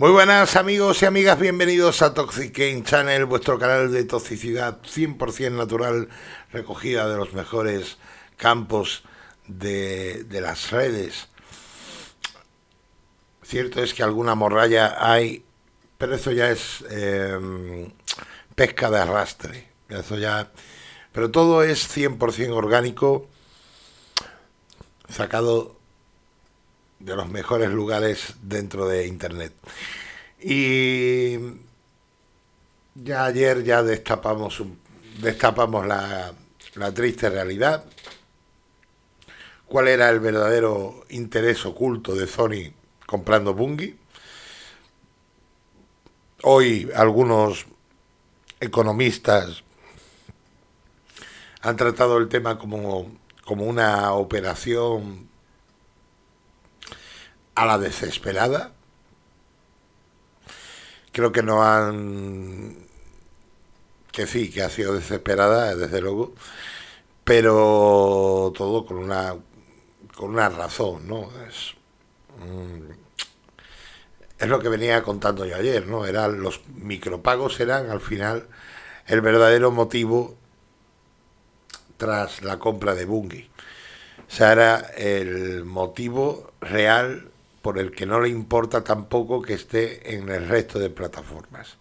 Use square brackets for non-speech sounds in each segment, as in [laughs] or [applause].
Muy buenas amigos y amigas, bienvenidos a Toxic Game Channel, vuestro canal de toxicidad 100% natural, recogida de los mejores campos de, las redes. Cierto es que alguna morralla hay, pero eso ya es em, pesca de arrastre. Eso ya, pero todo es 100% orgánico, sacado de los mejores lugares dentro de Internet. Y ya ayer ya destapamos, destapamos la, la triste realidad. ¿Cuál era el verdadero interés oculto de Sony comprando Bungie? Hoy algunos economistas han tratado el tema como, como una operación a la desesperada. Creo que no han... que sí, que ha sido desesperada, desde luego, pero todo con una, con una razón, ¿no? Es, mm, es lo que venía contando yo ayer, ¿no? Eran los micropagos eran al final el verdadero motivo tras la compra de Bungie. O sea, era el motivo real por el que no le importa tampoco que esté en el resto de plataformas.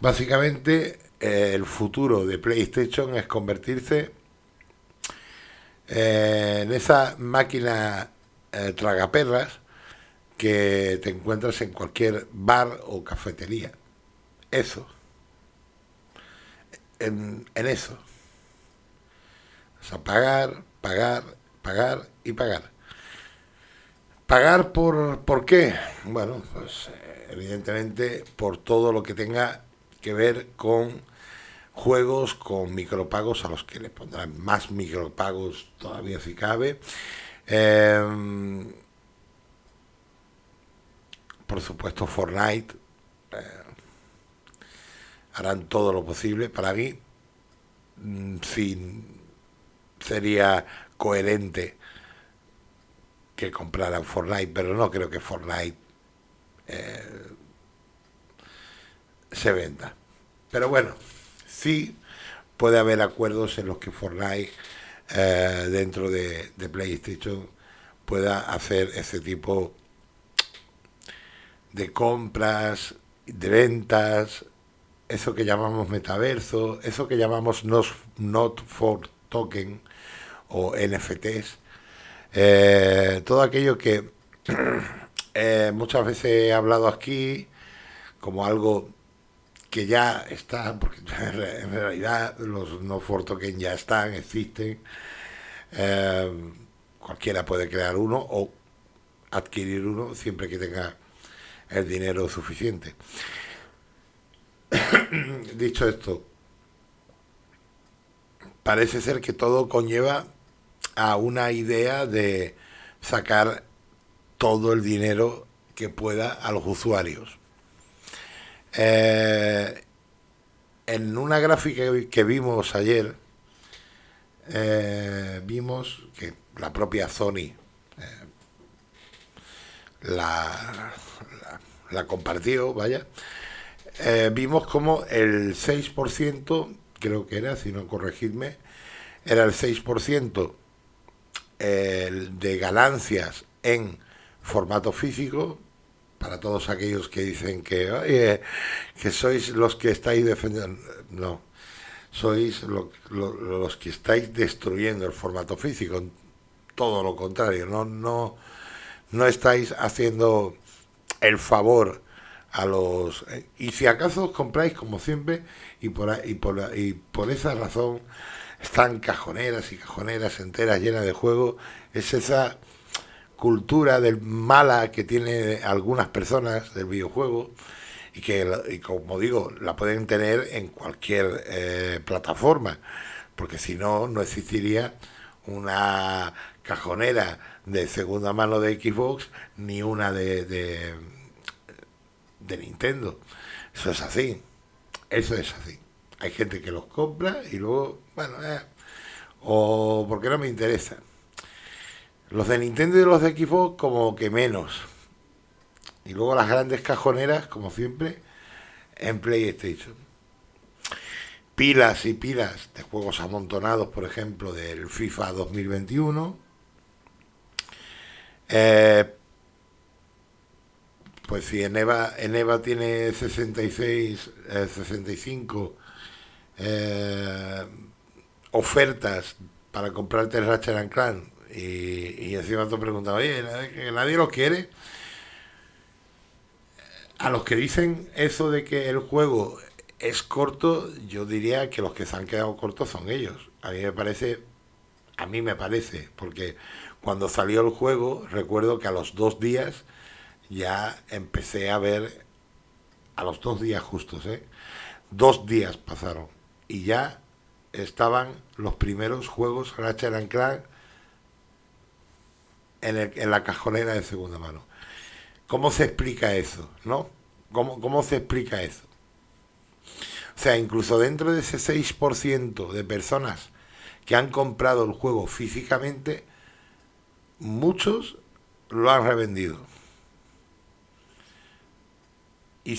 Básicamente, eh, el futuro de PlayStation es convertirse eh, en esa máquina eh, tragaperras que te encuentras en cualquier bar o cafetería. Eso. En, en eso. O sea, pagar, pagar, pagar y pagar. ¿Pagar por, por qué? Bueno, pues evidentemente por todo lo que tenga que ver con juegos con micropagos a los que le pondrán más micropagos todavía si cabe. Em, por supuesto Fortnite eh, harán todo lo posible para mí mm, sin sería coherente que compraran Fortnite, pero no creo que Fortnite eh, se venda. Pero bueno, sí puede haber acuerdos en los que Fortnite eh, dentro de, PlayStation pueda hacer ese tipo de compras, de ventas, eso que llamamos metaverso, eso que llamamos not, not for token o NFTs, eh, todo aquello que [clears throat] eh, muchas veces he hablado aquí como algo que ya está, porque [laughs] en realidad los no for token ya están, existen. Eh, cualquiera puede crear uno o adquirir uno siempre que tenga el dinero suficiente. [clears throat] Dicho esto, parece ser que todo conlleva a una idea de sacar todo el dinero que pueda a los usuarios. Eh, en una gráfica que vimos ayer, eh, vimos que la propia Sony eh, la, la, compartió, vaya, vimos como el 6%, creo que era, si no corregidme, era el 6% de ganancias en formato físico, para todos aquellos que dicen que, que sois los que estáis defendiendo, no, sois los que estáis destruyendo el formato físico, todo lo contrario, no, no, no estáis haciendo el favor a los... Y si acaso os compráis como siempre, y por, y por, y por esa razón están cajoneras y cajoneras enteras llenas de juego, es esa cultura del mala que tiene algunas personas del videojuego y que, como digo, la pueden tener en cualquier eh, plataforma, porque si no, no existiría una cajonera de segunda mano de Xbox ni una de, de, de Nintendo. Eso es así, eso es así. Hay gente que los compra y luego, bueno, eh, o porque no me interesa. Los de Nintendo y los de Xbox como que menos. Y luego las grandes cajoneras, como siempre, en PlayStation. Pilas y pilas de juegos amontonados, por ejemplo, del FIFA 2021. Eh, pues si en EVA, en EVA tiene 66, 65 eh, ofertas para comprarte el Ratchet Clank y, y encima te preguntaba, oye, que nadie lo quiere. A los que dicen eso de que el juego es corto, yo diría que los que se han quedado cortos son ellos. A mí me parece, a mí me parece, porque cuando salió el juego, recuerdo que a los dos días ya empecé a ver, a los dos días justos, ¿eh? Dos días pasaron y ya estaban los primeros juegos Ratchet Clank en, en, la cajonera de segunda mano. ¿Cómo se explica eso? ¿No? ¿Cómo, ¿Cómo se explica eso? O sea, incluso dentro de ese 6% de personas que han comprado el juego físicamente, muchos lo han revendido. Y,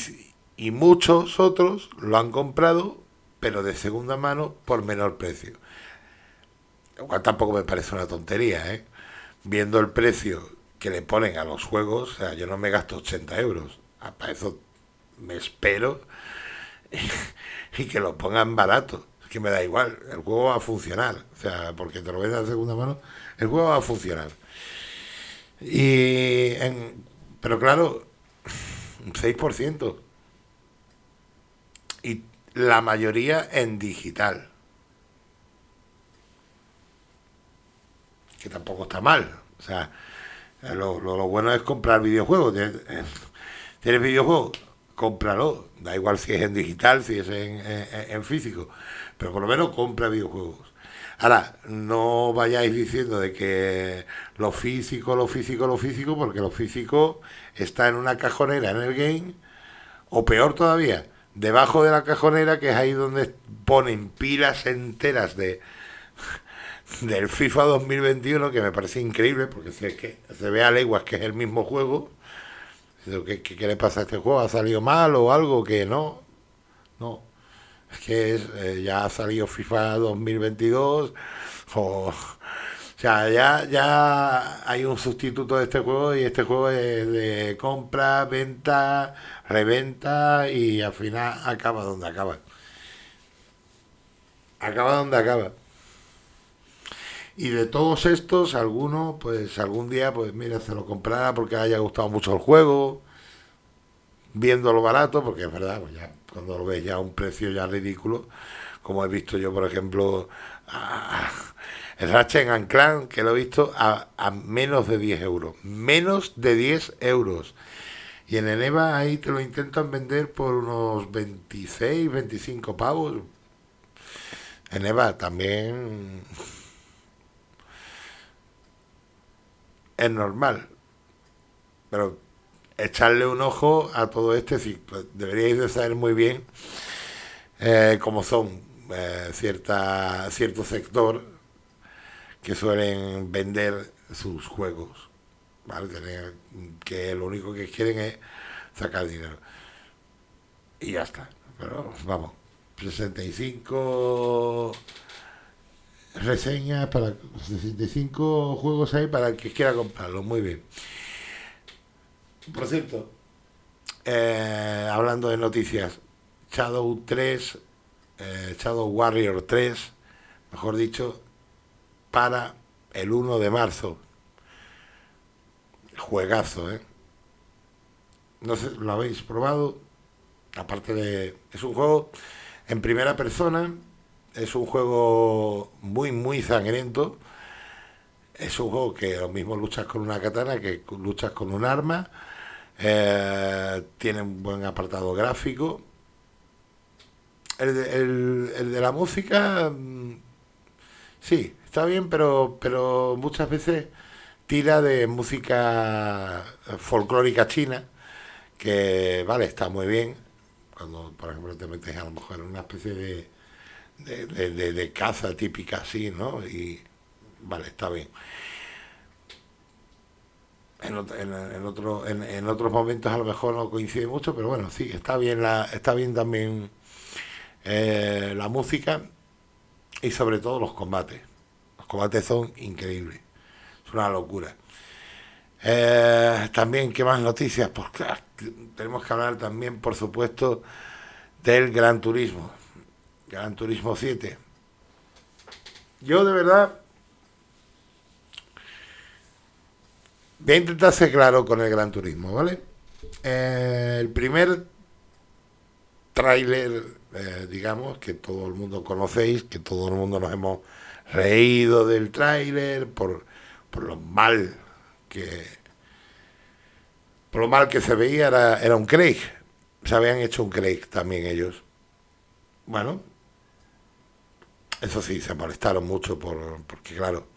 y muchos otros lo han comprado, pero de segunda mano por menor precio. Lo cual tampoco me parece una tontería, ¿eh? Viendo el precio que le ponen a los juegos, o sea, yo no me gasto 80 euros. Ah, para eso me espero [laughs] y que lo pongan barato. Es que me da igual, el juego va a funcionar. O sea, porque te lo vendas de segunda mano, el juego va a funcionar. Y pero claro, un 6%. Y la mayoría en digital. Que tampoco está mal. O sea, lo, lo, bueno es comprar videojuegos. ¿Tienes videojuegos? Cómpralo. Da igual si es en digital, si es en, en físico. Pero por lo menos compra videojuegos. Ahora, no vayáis diciendo de que lo físico, lo físico, lo físico, porque lo físico está en una cajonera en el game, o peor todavía, debajo de la cajonera, que es ahí donde ponen pilas enteras de del FIFA 2021, que me parece increíble, porque si es que se ve a leguas que es el mismo juego, ¿qué, qué, qué le pasa a este juego? ¿Ha salido mal o algo? Que no, no es que eh, ya ha salido FIFA 2022 o, sea, ya, ya hay un sustituto de este juego y este juego es de compra, venta, reventa y al final acaba donde acaba. Acaba donde acaba. Y de todos estos, alguno, pues algún día, pues mira, se lo comprará porque haya gustado mucho el juego, viéndolo barato, porque es verdad, pues ya cuando lo ves ya a un precio ya ridículo, como he visto yo, por ejemplo, el Ratchet Clank, que lo he visto a, menos de 10 euros. Menos de 10 euros. Y en el EVA ahí te lo intentan vender por unos 26, 25 pavos. En EVA también es normal. Pero echarle un ojo a todo este ciclo. Deberíais de saber muy bien eh, cómo son eh, cierta, cierto sector que suelen vender sus juegos. Que lo único que quieren es sacar dinero. Y ya está. Pero vamos, 65 reseñas para 65 juegos ahí para el que quiera comprarlo. Muy bien. Por cierto, eh, hablando de noticias, Shadow 3, eh, Shadow Warrior 3, mejor dicho, para el 1 de marzo. Juegazo, ¿eh? No sé, ¿lo habéis probado? Aparte de... Es un juego en primera persona, es un juego muy, muy sangriento. Es un juego que lo mismo luchas con una katana que luchas con un arma eh, tiene un buen apartado gráfico. El de, la música, mm, sí, está bien, pero, pero muchas veces tira de música folclórica china, que vale, está muy bien. Cuando, por ejemplo, te metes a lo mejor en una especie de, de, de caza típica así, ¿no? Y vale, está bien. en, en, otro, en, otros momentos a lo mejor no coincide mucho, pero bueno, sí, está bien, la, está bien también eh, la música y sobre todo los combates. Los combates son increíbles, es una locura. Eh, también, ¿qué más noticias? Pues claro, tenemos que hablar también, por supuesto, del Gran Turismo, Gran Turismo 7. Yo de verdad voy a intentar ser claro con el Gran Turismo, ¿vale? Eh, el primer tráiler, eh, digamos, que todo el mundo conocéis, que todo el mundo nos hemos reído del tráiler por, por lo mal que por lo mal que se veía era, era un Craig. Se habían hecho un Craig también ellos. Bueno, eso sí, se molestaron mucho por, porque claro,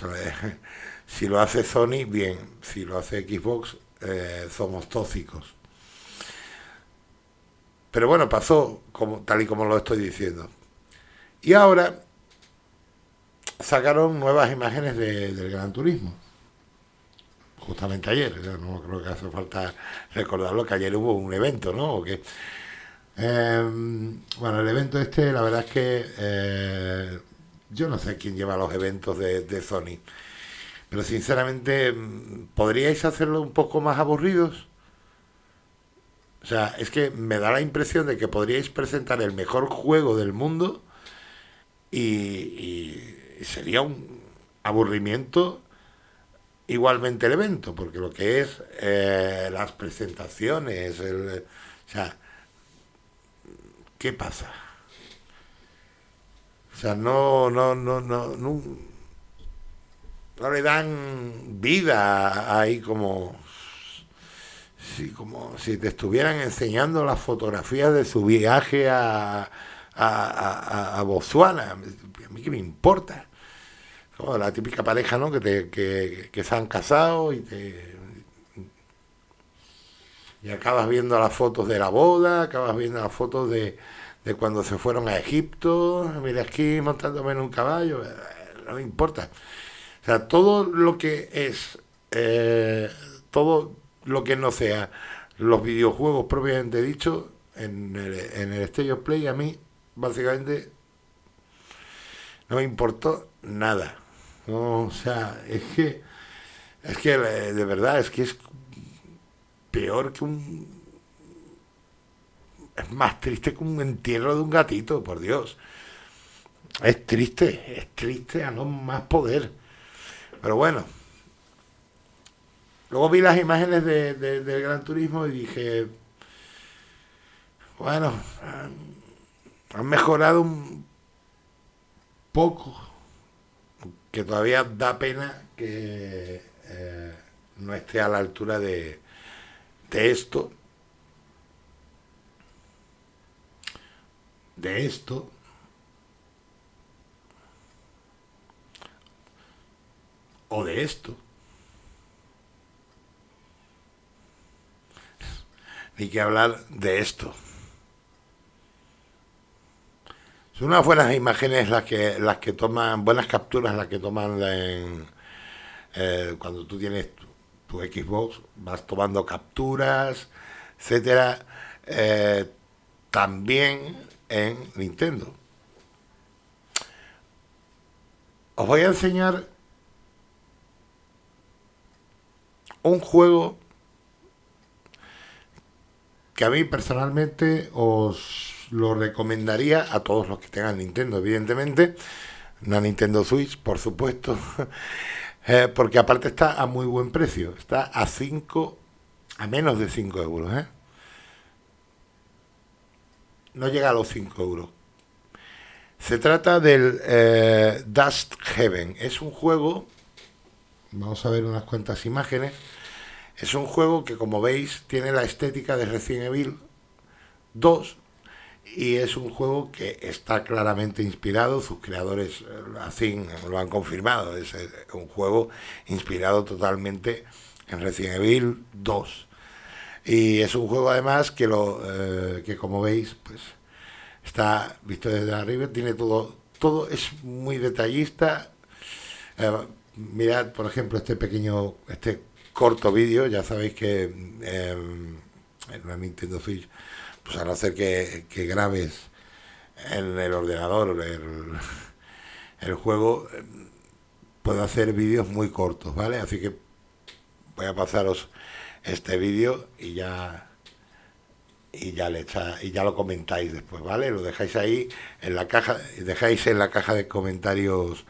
[laughs] si lo hace Sony, bien, si lo hace Xbox, eh, somos tóxicos. Pero bueno, pasó como, tal y como lo estoy diciendo. Y ahora sacaron nuevas imágenes del Gran Turismo. Justamente ayer, no creo que hace falta recordarlo que ayer hubo un evento, ¿no? que, em, bueno, el evento este, la verdad es que eh, yo no sé quién lleva los eventos de, de Sony, pero sinceramente, ¿podríais hacerlo un poco más aburridos? O sea, es que me da la impresión de que podríais presentar el mejor juego del mundo y, sería un aburrimiento igualmente el evento, porque lo que es eh, las presentaciones, el, o sea, ¿qué pasa? O sea, no, no, no, no, no, no le dan vida ahí como Sí, como si te estuvieran enseñando las fotografías de su viaje a, a, a, Botswana. A mí qué me importa. Como la típica pareja, ¿no? Que, te, que, que se han casado y te, y acabas viendo las fotos de la boda, acabas viendo las fotos de, de cuando se fueron a Egipto, mira aquí montándome en un caballo, no me importa. O sea, todo lo que es, eh, todo lo que no sea los videojuegos propiamente dicho en el, en el Stage Play a mí básicamente no me importó nada. O sea es que es que eh, de verdad es que es peor que un es más triste que un entierro de un gatito por Dios. Es triste es triste a no más poder. Pero bueno Luego vi las imágenes de, del Gran Turismo y dije, bueno, han, mejorado un poco, que todavía da pena que eh, no esté a la altura de, de esto, de esto, o de esto. Ni que hablar de esto. Son unas buenas imágenes las que, las que toman, buenas capturas las que toman en, eh, cuando tú tienes tu, Xbox, vas tomando capturas, etcétera, eh, también en Nintendo. Os voy a enseñar un juego que a mí personalmente os lo recomendaría a todos los que tengan Nintendo, evidentemente, una Nintendo Switch, por supuesto, [laughs] eh, porque aparte está a muy buen precio, está a 5, a menos de 5 euros, ¿eh? No llega a los 5 euros. Se trata del eh, Dust Heaven. Es un juego, vamos a ver unas cuantas imágenes, es un juego que, como veis, tiene la estética de Resident Evil 2 y es un juego que está claramente inspirado, sus creadores eh, así lo han confirmado, es eh, un juego inspirado totalmente en Resident Evil 2. Y es un juego además que, lo, eh, que como veis, pues está visto desde arriba, tiene todo, todo es muy detallista. mirad, por ejemplo, este pequeño, este corto vídeo, ya sabéis que em, en una Nintendo Switch, pues a no ser que, grabes en el ordenador el, [laughs] el juego, puedo hacer vídeos muy cortos, ¿vale? Así que voy a pasaros este vídeo y ya y ya le echa, y ya lo comentáis después, ¿vale? Lo dejáis ahí en la caja, dejáis en la caja de comentarios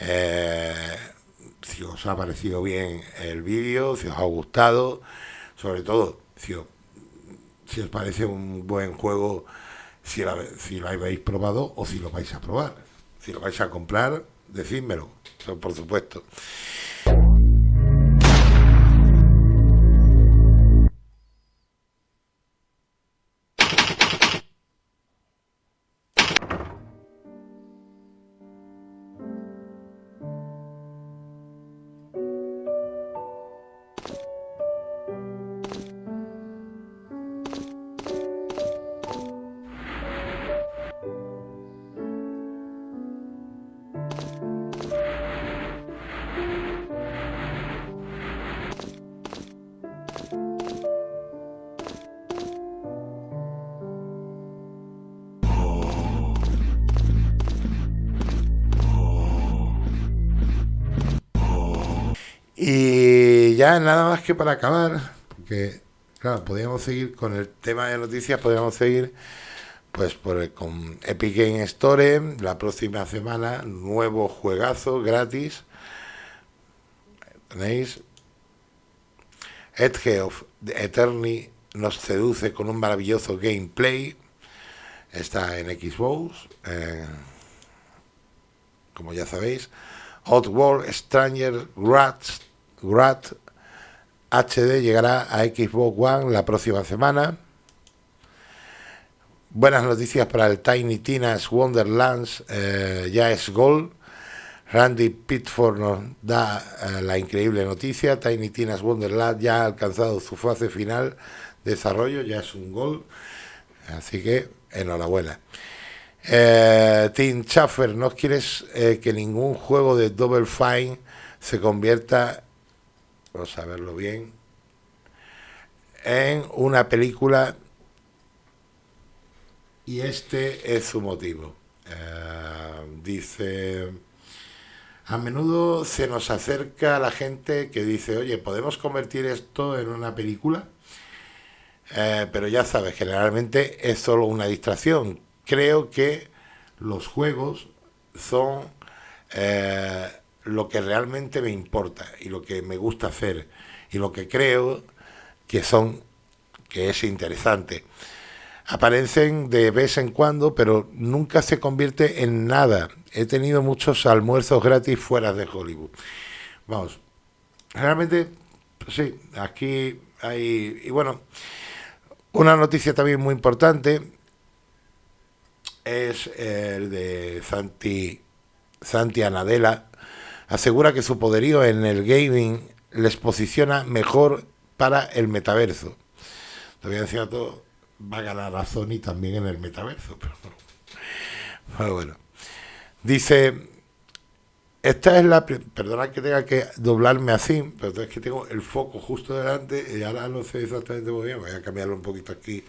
eh, si os ha parecido bien el vídeo, si os ha gustado, sobre todo si os, parece un buen juego, si, si lo habéis probado o si lo vais a probar. Si lo vais a comprar, decídmelo, por supuesto. Ya nada más que para acabar, porque claro, podríamos seguir con el tema de noticias, podríamos seguir pues por, con Epic Game Store, la próxima semana, nuevo juegazo gratis. ¿Tenéis? Edge of Eternity nos seduce con un maravilloso gameplay. Está en Xbox, como ya sabéis. Outworld Stranger Rats Grat HD llegará a Xbox One la próxima semana. Buenas noticias para el Tiny Tina's Wonderlands, eh, ya es gol. Randy Pitford nos da eh, la increíble noticia, Tiny Tina's Wonderland ya ha alcanzado su fase final de desarrollo, ya es un gol, así que enhorabuena. Eh, Tim Schaffer, ¿no quieres que ningún juego de Double Fine se convierta verlo bien, en una película y este es su motivo. Eh, dice, a menudo se nos acerca la gente que dice, oye, ¿podemos convertir esto en una película? Eh, pero ya sabes, generalmente es solo una distracción. Creo que los juegos son... Eh, lo que realmente me importa y lo que me gusta hacer y lo que creo que son que es interesante. Aparecen de vez en cuando, pero nunca se convierte en nada. He tenido muchos almuerzos gratis fuera de Hollywood. Vamos, realmente, sí, aquí hay... Y bueno, una noticia también muy importante es el de Santi, Santi Anadela, asegura que su poderío en el gaming les posiciona mejor para el metaverso. Todavía decía todo, va a ganar a Sony también en el metaverso. Pero, bueno, dice, esta es la... Perdona que tenga que doblarme así, pero es que tengo el foco justo delante y ahora no sé exactamente muy bien. Voy a cambiarlo un poquito aquí,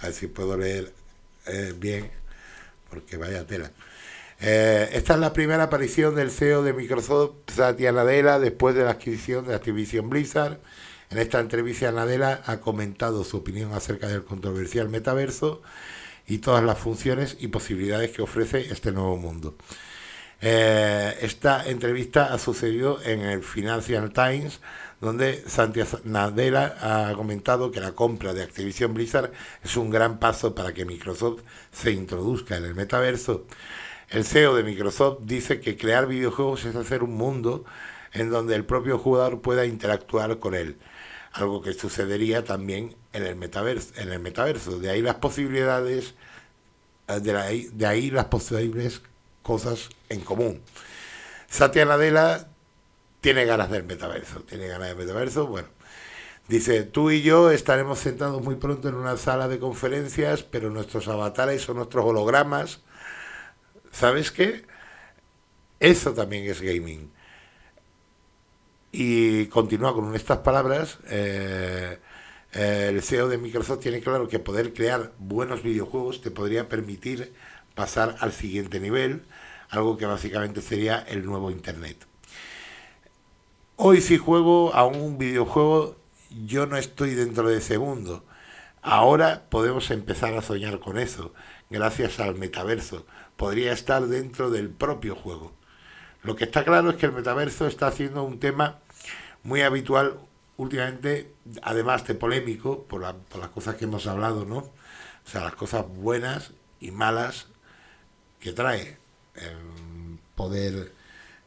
a ver si puedo leer eh, bien, porque vaya tela. Eh, esta es la primera aparición del CEO de Microsoft, Satya Nadella, después de la adquisición de Activision Blizzard. En esta entrevista, Nadella ha comentado su opinión acerca del controversial metaverso y todas las funciones y posibilidades que ofrece este nuevo mundo. Eh, esta entrevista ha sucedido en el Financial Times, donde Satya Nadella ha comentado que la compra de Activision Blizzard es un gran paso para que Microsoft se introduzca en el metaverso. El CEO de Microsoft dice que crear videojuegos es hacer un mundo en donde el propio jugador pueda interactuar con él, algo que sucedería también en el metaverso. En el metaverso. De ahí las posibilidades, eh, de, de ahí las posibles cosas en común. Satya Nadella tiene ganas del metaverso, tiene ganas del metaverso, bueno. Dice, tú y yo estaremos sentados muy pronto en una sala de conferencias, pero nuestros avatares son nuestros hologramas ¿Sabes qué? Eso también es gaming. Y continúa con estas palabras. Eh, eh, el CEO de Microsoft tiene claro que poder crear buenos videojuegos te podría permitir pasar al siguiente nivel, algo que básicamente sería el nuevo Internet. Hoy si juego a un videojuego, yo no estoy dentro de ese mundo. Ahora podemos empezar a soñar con eso, gracias al metaverso. Podría estar dentro del propio juego. Lo que está claro es que el metaverso está haciendo un tema muy habitual últimamente, además de polémico, por, las cosas que hemos hablado, ¿no? O sea, las cosas buenas y malas que trae poder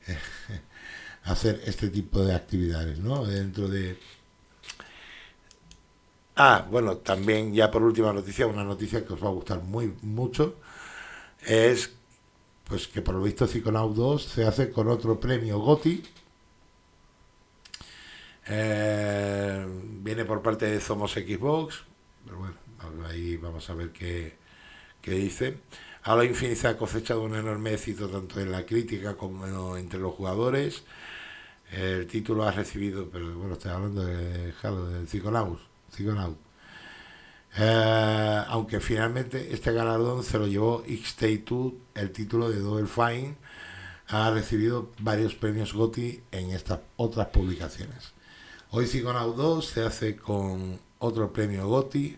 eh, [laughs] hacer este tipo de actividades, ¿no? Dentro de... Ah, bueno, también ya por última noticia, una noticia que os va a gustar muy mucho, es pues que por lo visto Psychonaut 2 se hace con otro premio GOTI, eh, viene por parte de Somos Xbox, pero bueno, ahí vamos a ver qué, qué dice. Halo Infinite ha cosechado un enorme éxito tanto en la crítica como entre los jugadores. El título ha recibido, pero bueno, estoy hablando de Halo, de Psychonauts. Eh, aunque finalmente este galardón se lo llevó X-Tay2, el título de Double Fine ha recibido varios premios GOTY en estas otras publicaciones. Hoy Psychonaut 2 se hace con otro premio GOTY,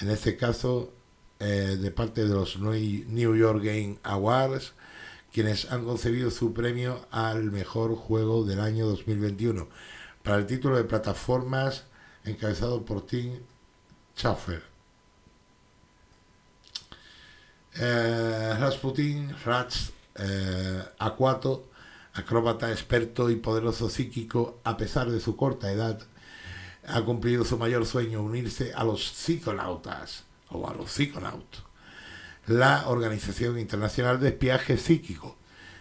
en este caso eh, de parte de los New York Game Awards, quienes han concebido su premio al mejor juego del año 2021 para el título de plataformas encabezado por Tim Schaffer. Eh, Rasputin, Rats, eh, Aquato, acróbata experto y poderoso psíquico, a pesar de su corta edad, ha cumplido su mayor sueño, unirse a los psiconautas o a los psiconautas, la Organización Internacional de Espiaje Psíquico.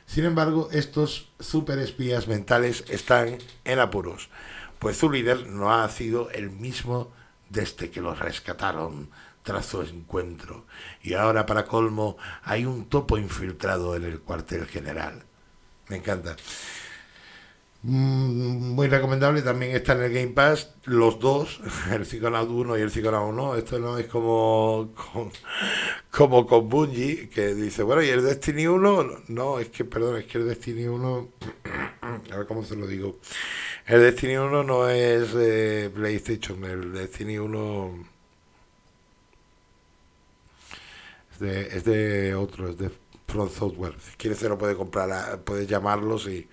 Sin embargo, estos superespías mentales están en apuros, pues su líder no ha sido el mismo desde que los rescataron tras su encuentro. Y ahora, para colmo, hay un topo infiltrado en el cuartel general. Me encanta. Mm, muy recomendable, también está en el Game Pass los dos, [laughs] el Psychonaut 1 y el Psychonaut 1. Esto no es como con, como con Bungie, que dice, bueno, ¿y el Destiny 1? No, es que, perdón, es que el Destiny 1, a ver cómo se lo digo. El Destiny 1 no es de PlayStation, el Destiny 1 es de, es de otro, es de From Software. Si quieres se lo puede comprar, puedes llamarlos y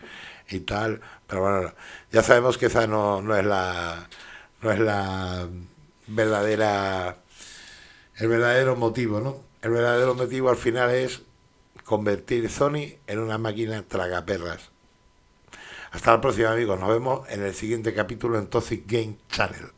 y tal, pero bueno, ya sabemos que esa no, no es la no es la verdadera el verdadero motivo, ¿no? El verdadero motivo al final es convertir Sony en una máquina tragaperras. Hasta la próxima amigos, nos vemos en el siguiente capítulo en Toxic Game Channel.